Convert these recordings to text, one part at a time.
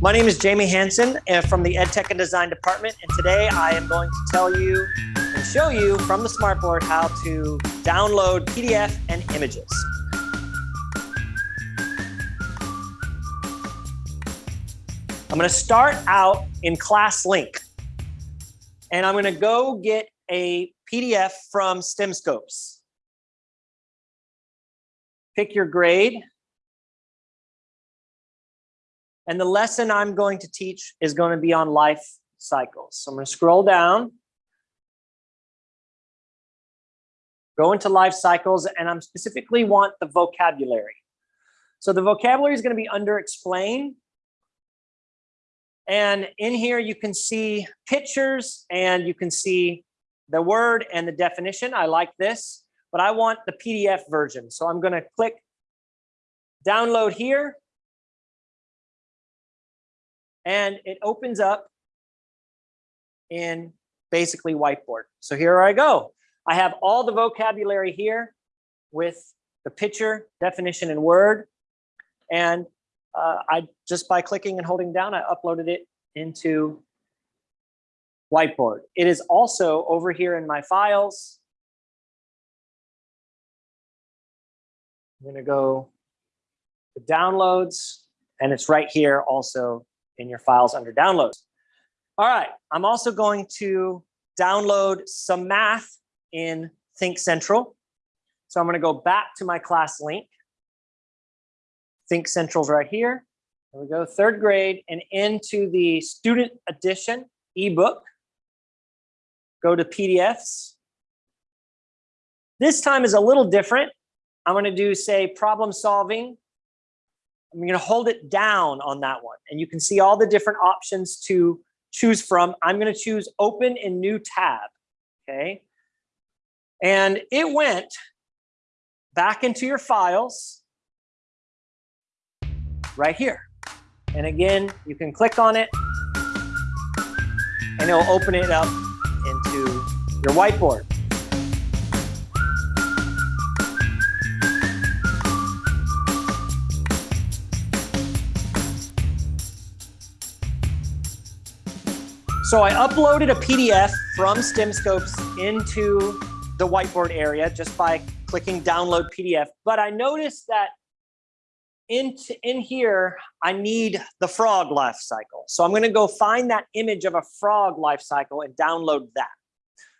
My name is Jamie Hanson uh, from the EdTech and Design Department, and today I am going to tell you and show you from the smartboard how to download PDF and images. I'm going to start out in ClassLink, and I'm going to go get a PDF from STEMscopes. Pick your grade, and the lesson I'm going to teach is going to be on life cycles. So I'm going to scroll down, go into life cycles, and I'm specifically want the vocabulary. So the vocabulary is going to be under explain. And in here, you can see pictures and you can see the word and the definition. I like this, but I want the PDF version. So I'm going to click download here and it opens up in basically whiteboard. So here I go. I have all the vocabulary here with the picture, definition, and word. And uh, I just by clicking and holding down, I uploaded it into whiteboard. It is also over here in my files. I'm gonna go to downloads and it's right here also in your files under downloads. All right, I'm also going to download some math in Think Central. So I'm gonna go back to my ClassLink. Think Central's right here. There we go, third grade, and into the student edition ebook. Go to PDFs. This time is a little different. I'm gonna do, say, problem solving I'm going to hold it down on that one. And you can see all the different options to choose from. I'm going to choose open in new tab. Okay. And it went back into your files right here. And again, you can click on it and it'll open it up into your whiteboard. So I uploaded a PDF from STEMscopes into the whiteboard area just by clicking download PDF. But I noticed that in, in here, I need the frog life cycle. So I'm gonna go find that image of a frog life cycle and download that.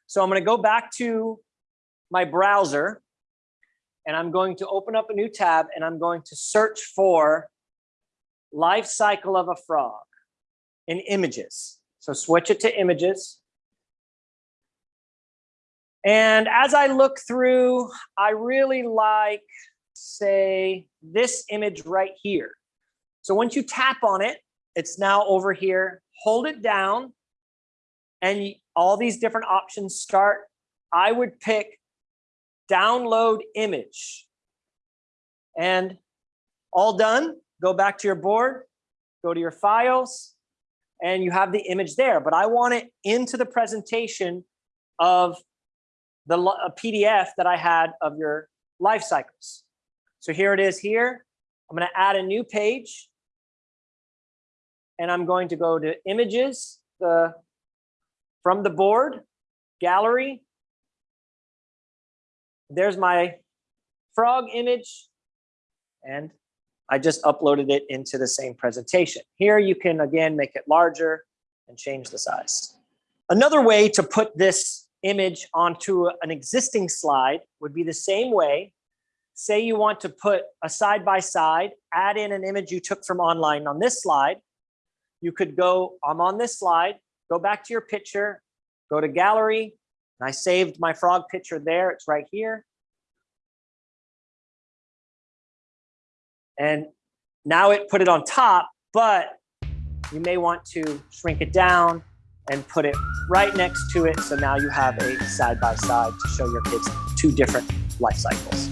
So I'm gonna go back to my browser and I'm going to open up a new tab and I'm going to search for life cycle of a frog in images. So switch it to images. And as I look through, I really like, say, this image right here. So once you tap on it, it's now over here. Hold it down, and all these different options start. I would pick download image. And all done, go back to your board, go to your files, and you have the image there, but I want it into the presentation of the PDF that I had of your life cycles. So here it is here. I'm going to add a new page and I'm going to go to images the from the board gallery. There's my frog image and I just uploaded it into the same presentation. Here you can, again, make it larger and change the size. Another way to put this image onto an existing slide would be the same way. Say you want to put a side-by-side, -side, add in an image you took from online on this slide. You could go, I'm on this slide, go back to your picture, go to gallery, and I saved my frog picture there, it's right here. And now it put it on top, but you may want to shrink it down and put it right next to it. So now you have a side by side to show your kids two different life cycles.